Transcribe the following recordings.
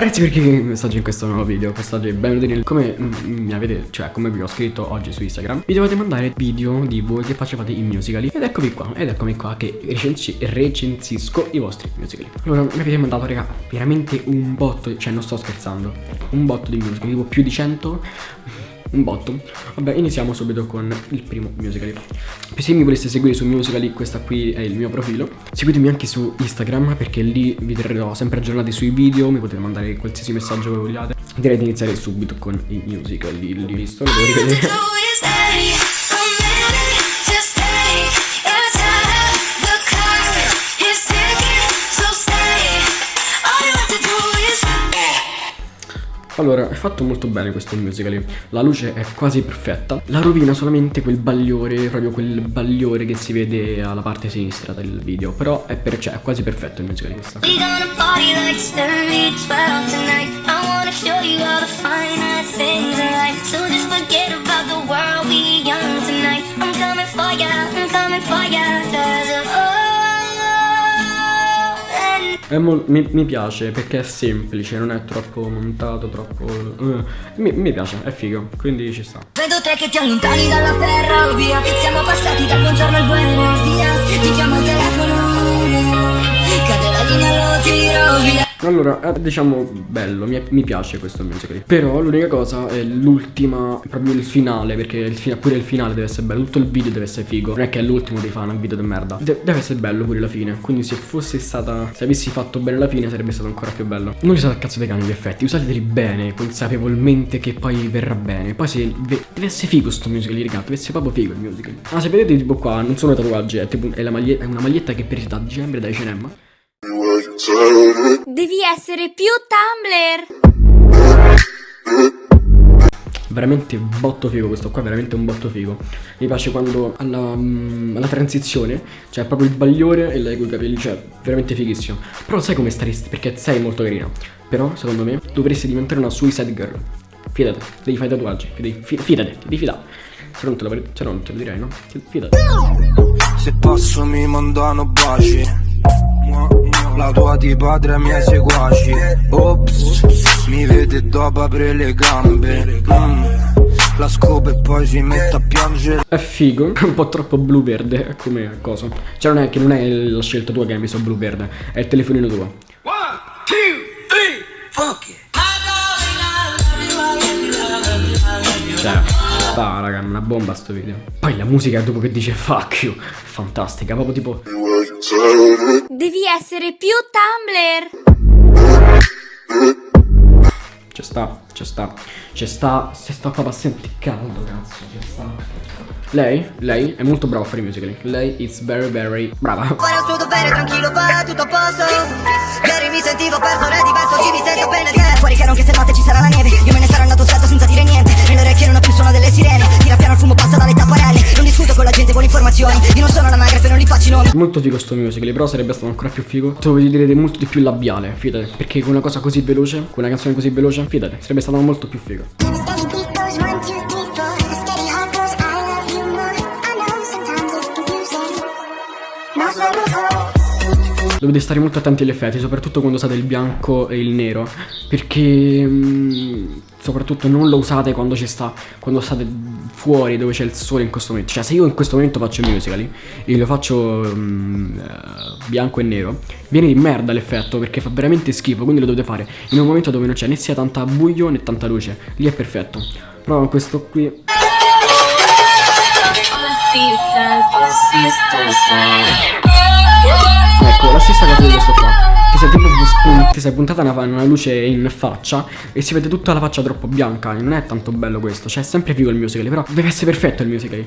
ragazzi perché messaggio in questo nuovo video Quest'oggi benvenuti nel come mi avete Cioè come vi ho scritto oggi su Instagram Vi dovete mandare video di voi che facevate i musicali. Ed eccomi qua Ed eccomi qua che recensi, recensisco i vostri musicali. Allora mi avete mandato raga Veramente un botto Cioè non sto scherzando. Un botto di musicali Tipo più di 100 un botto. Vabbè iniziamo subito con il primo musical Se mi voleste seguire su Musical.ly questa qui è il mio profilo. Seguitemi anche su Instagram perché lì vi terrò sempre aggiornati sui video Mi potete mandare qualsiasi messaggio che vogliate. Direi di iniziare subito con i musical Lì, lì visto, lo devo rivedere Allora, è fatto molto bene questo musical. La luce è quasi perfetta. La rovina solamente quel bagliore Proprio quel bagliore che si vede alla parte sinistra del video. Però è, per, cioè, è quasi perfetto il musical. Questo I'm coming for ya, I'm coming for ya mi, mi, piace perché è semplice, non è troppo montato, troppo... Uh, mi, mi, piace, è figo, quindi ci sta. Vedo te che ti allontani dalla ferrovia Siamo passati dal buongiorno al buenos dias Ti chiamo al telefono allora, è diciamo bello, mi, mi piace questo musical Però l'unica cosa è l'ultima, proprio il finale Perché il, pure il finale deve essere bello Tutto il video deve essere figo. Non è che è l'ultimo di fare un video di merda. De Deve essere bello pure la fine. Quindi se fosse stata, se avessi fatto bene la fine sarebbe stato ancora più bello. Non usate a cazzo dei cani gli effetti. Usateli bene, consapevolmente che poi verrà bene. Poi se deve essere figo sto musical, raga. Deve essere proprio figo il musical Ah, se vedete tipo qua, non sono tatuaggi È, tipo, è, maglietta, è una maglietta che per da dicembre da Devi essere più Tumblr. Veramente botto figo questo qua, veramente un botto figo. Mi piace quando alla, um, alla transizione Cioè proprio il bagliore e lei con i capelli Cioè veramente fighissimo. Però sai come staresti, perché sei molto carina. Però secondo me dovresti diventare una suicide girl. Fidate, devi fare tatuaggi devi, Fidate, ti devi fidare. Se non te lo, se non te lo direi no? Fidate Se passo mi mandano baci la tua di padre miei seguaci. Ops, mi vede dopo apre le gambe. Mm. La scopa e poi si mette a piangere. È figo, un po' troppo blu-verde come cosa. Cioè non è che non è la scelta tua che hai messo blu-verde È il telefonino tuo. One, two, three, fuck it. Cioè, sta raga, una bomba sto video. Poi la musica dopo che dice fuck you Fantastica, proprio tipo Devi essere più Tumblr. Ci sta, ci sta, ci sta, si sta qua senti caldo, cazzo, ci sta. Lei, lei è molto brava a fare i musical. Lei is very very brava. Fare il suo dovere, tranquillo, va tutto a posto. Ieri mi sentivo perso, è diverso, ci mi sento bene di Fuori che non che se notte ci sarà la neve. Nomi. Molto figo sto musical, però sarebbe stato ancora più figo. Se voglio dire molto di più labiale, fidate. Perché con una cosa così veloce, con una canzone così veloce, fidate, sarebbe stato molto più figo. Dovete stare molto attenti agli effetti, soprattutto quando usate il bianco e il nero, perché mm, soprattutto non lo usate quando ci sta, quando state fuori dove c'è il sole in questo momento. Cioè se io in questo momento faccio musical e lo faccio uh, bianco e nero, viene di merda l'effetto perché fa veramente schifo, quindi lo dovete fare in un momento dove non c'è né sia tanta buio né tanta luce. Lì è perfetto. Però questo qui... Ecco, la stessa cosa di questo qua sei, tipo, ti sei puntata una, una, luce in faccia E si vede tutta la faccia troppo bianca. Non è tanto bello questo Cioè è sempre figo il musical Però deve essere perfetto il musical.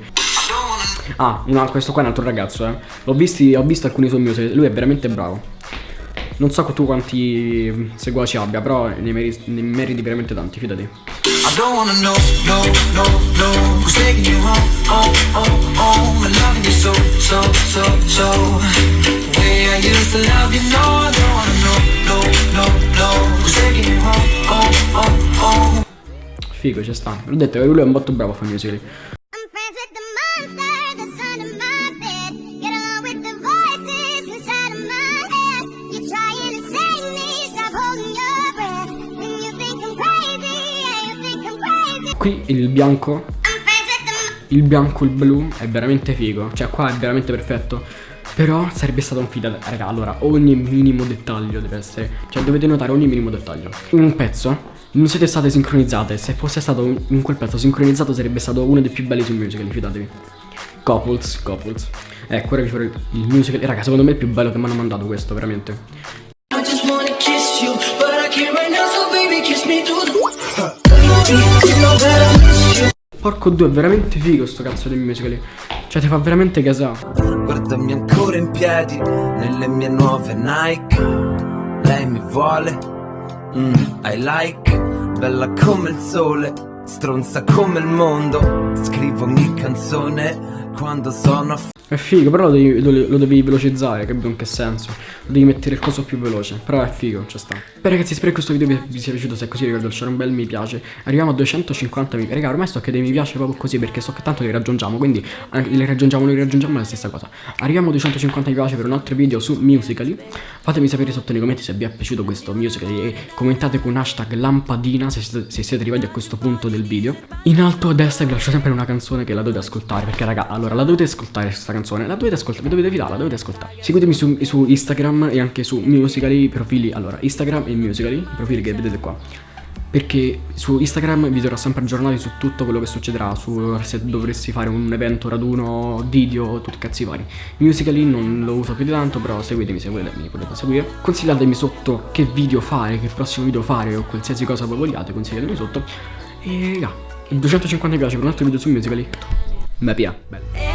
Ah, altro, questo qua è un altro ragazzo eh. L'ho visto, ho visto alcuni suoi musical Lui è veramente bravo. Non so tu quanti seguaci abbia, però ne meriti, ne meriti veramente tanti, fidati. I don't wanna know, no, no, no Who's Figo, ci sta. L'ho detto che lui è un botto bravo a fare musical. Qui il bianco Il bianco, il blu è veramente figo. Cioè qua è veramente perfetto. Però sarebbe stato un fida Raga. Allora ogni minimo dettaglio deve essere Cioè dovete notare ogni minimo dettaglio. Un pezzo non siete state sincronizzate. Se fosse stato in quel pezzo sincronizzato Sarebbe stato uno dei più belli sul musical Fidatevi. Couples, couples. Ecco ora vi farò il musical. Raga secondo me è il più bello che mi hanno mandato questo veramente. I just wanna kiss you But I can't right now so baby kiss me through the Porco due, è veramente figo sto cazzo di musical. Cioè ti fa veramente gasare Guardami ancora in piedi Nelle mie nuove Nike. Lei mi vuole. Mm, I like Bella come il sole Stronza come il mondo Scrivo ogni canzone Quando sono è figo, però lo devi, lo, lo devi velocizzare, capito in che senso? Lo devi mettere il coso più veloce, però è figo, ci sta. Beh ragazzi, spero che questo video vi, vi sia piaciuto, se è così ricordo lasciare un bel mi piace. Arriviamo a 250 mi Raga, ormai sto che dei mi piace proprio così, perché so che tanto li raggiungiamo, quindi li raggiungiamo, li raggiungiamo è la stessa cosa. Arriviamo a 250 mi piace per un altro video su Musical.ly. Fatemi sapere sotto nei commenti se vi è piaciuto questo musical e commentate con hashtag lampadina se siete, se siete arrivati a questo punto del video. In alto a destra vi lascio sempre una canzone che la dovete ascoltare, perché raga, allora la dovete ascoltare questa canzone La dovete ascoltare, vi dovete fidare, la dovete ascoltare Seguitemi su, su Instagram e anche su Musical.ly profili Allora, Instagram e Musical.ly, i profili che vedete qua perché su Instagram vi terrò sempre aggiornati su tutto quello che succederà su se dovresti fare un evento, raduno, video, tutti i cazzi vari. Musical.ly non lo uso più di tanto però seguitemi se mi potete seguire. Consigliatemi sotto che video fare, che prossimo video fare o qualsiasi cosa voi vogliate, consigliatemi sotto. E raga, 250 mi piace per un altro video su Musical.ly Me pia, bello